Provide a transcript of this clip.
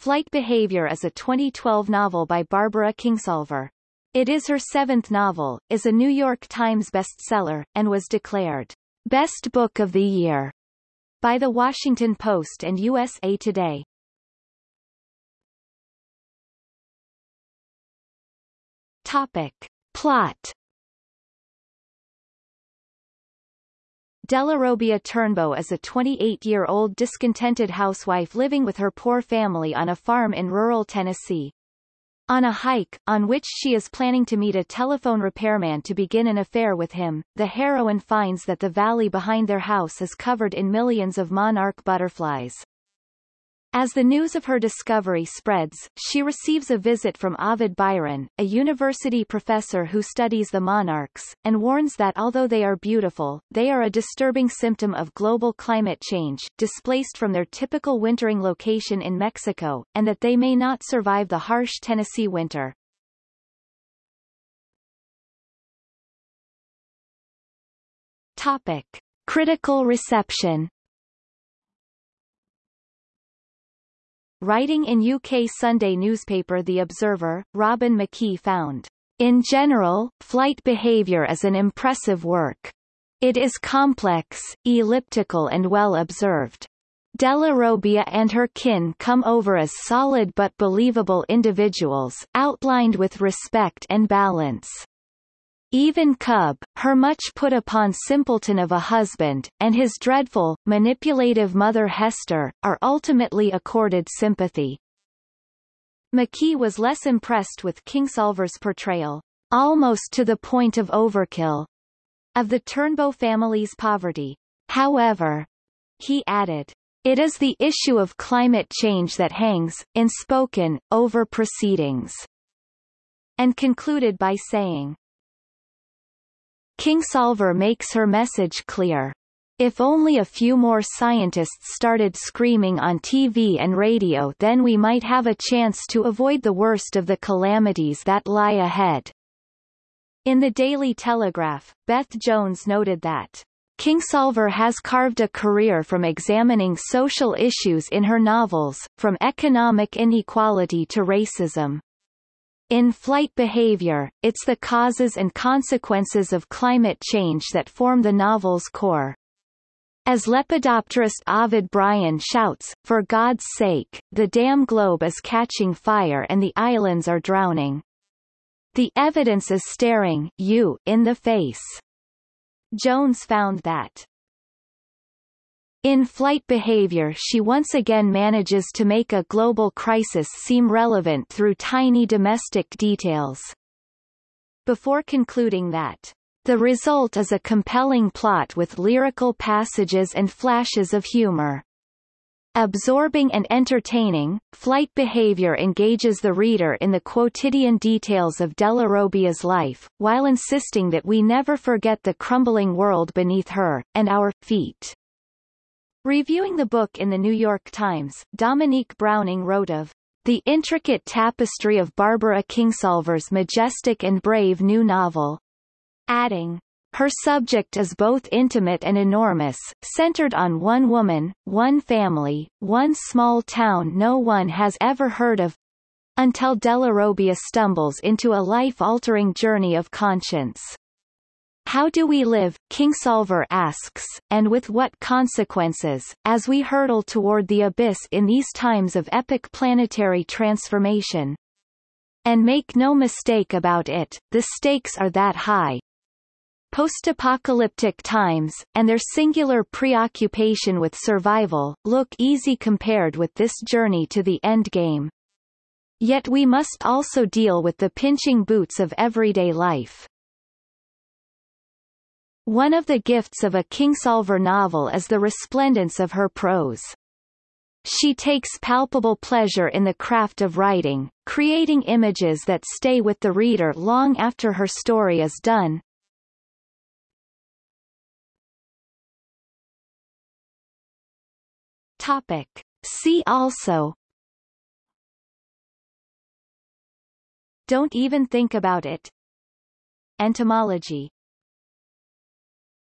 Flight Behavior is a 2012 novel by Barbara Kingsolver. It is her seventh novel, is a New York Times bestseller, and was declared Best Book of the Year by The Washington Post and USA Today. Topic. Plot Dellarobia Turnbow is a 28-year-old discontented housewife living with her poor family on a farm in rural Tennessee. On a hike, on which she is planning to meet a telephone repairman to begin an affair with him, the heroine finds that the valley behind their house is covered in millions of monarch butterflies. As the news of her discovery spreads, she receives a visit from Ovid Byron, a university professor who studies the monarchs, and warns that although they are beautiful, they are a disturbing symptom of global climate change, displaced from their typical wintering location in Mexico, and that they may not survive the harsh Tennessee winter. Topic. Critical reception Writing in UK Sunday newspaper The Observer, Robin McKie found, In general, flight behaviour is an impressive work. It is complex, elliptical and well observed. Dellarobia and her kin come over as solid but believable individuals, outlined with respect and balance. Even Cub, her much put upon simpleton of a husband, and his dreadful, manipulative mother Hester, are ultimately accorded sympathy. McKie was less impressed with Kingsolver's portrayal, almost to the point of overkill, of the Turnbow family's poverty. However, he added, it is the issue of climate change that hangs, in spoken, over proceedings, and concluded by saying, Kingsolver makes her message clear. If only a few more scientists started screaming on TV and radio then we might have a chance to avoid the worst of the calamities that lie ahead. In the Daily Telegraph, Beth Jones noted that Kingsolver has carved a career from examining social issues in her novels, from economic inequality to racism. In flight behavior, it's the causes and consequences of climate change that form the novel's core. As lepidopterist Ovid Byron shouts, for God's sake, the damn globe is catching fire and the islands are drowning. The evidence is staring you in the face. Jones found that in flight behavior she once again manages to make a global crisis seem relevant through tiny domestic details. Before concluding that, the result is a compelling plot with lyrical passages and flashes of humor. Absorbing and entertaining, flight behavior engages the reader in the quotidian details of Dellarobia's life, while insisting that we never forget the crumbling world beneath her, and our feet. Reviewing the book in the New York Times, Dominique Browning wrote of the intricate tapestry of Barbara Kingsolver's majestic and brave new novel, adding, her subject is both intimate and enormous, centered on one woman, one family, one small town no one has ever heard of, until Dellarobia stumbles into a life-altering journey of conscience. How do we live, Kingsolver asks, and with what consequences, as we hurtle toward the abyss in these times of epic planetary transformation? And make no mistake about it, the stakes are that high. Post-apocalyptic times, and their singular preoccupation with survival, look easy compared with this journey to the endgame. Yet we must also deal with the pinching boots of everyday life. One of the gifts of a Kingsolver novel is the resplendence of her prose. She takes palpable pleasure in the craft of writing, creating images that stay with the reader long after her story is done. Topic. See also Don't even think about it Entomology